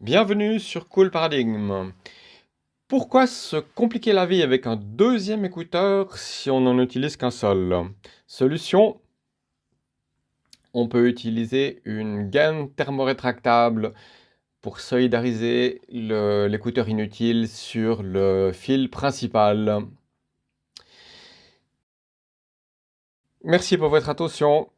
Bienvenue sur Cool Paradigme. Pourquoi se compliquer la vie avec un deuxième écouteur si on n'en utilise qu'un seul? Solution, on peut utiliser une gaine thermorétractable pour solidariser l'écouteur inutile sur le fil principal. Merci pour votre attention.